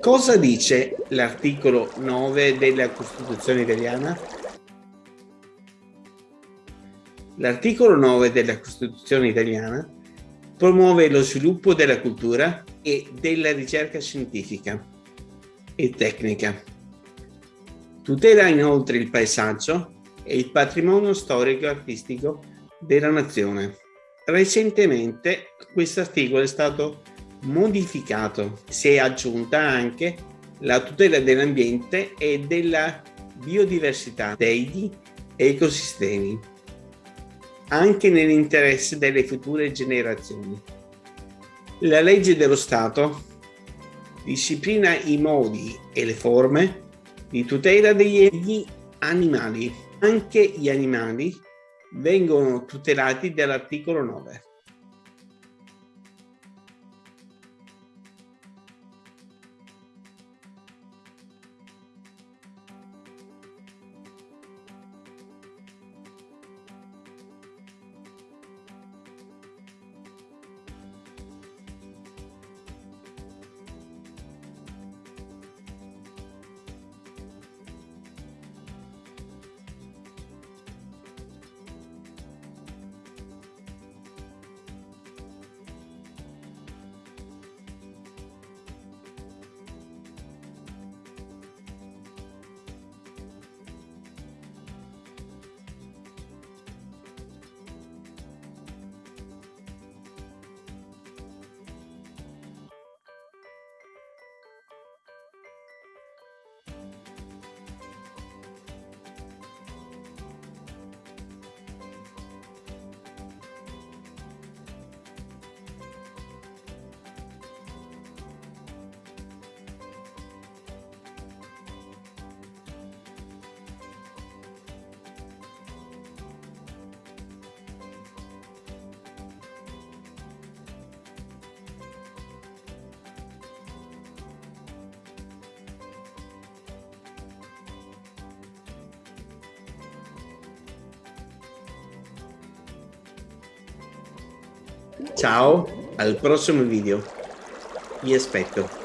Cosa dice l'articolo 9 della Costituzione italiana? L'articolo 9 della Costituzione italiana promuove lo sviluppo della cultura e della ricerca scientifica e tecnica. Tutela inoltre il paesaggio e il patrimonio storico-artistico della nazione. Recentemente questo articolo è stato modificato, si è aggiunta anche la tutela dell'ambiente e della biodiversità degli ecosistemi, anche nell'interesse delle future generazioni. La legge dello Stato disciplina i modi e le forme di tutela degli animali. Anche gli animali vengono tutelati dall'articolo 9. Ciao, al prossimo video. Vi aspetto.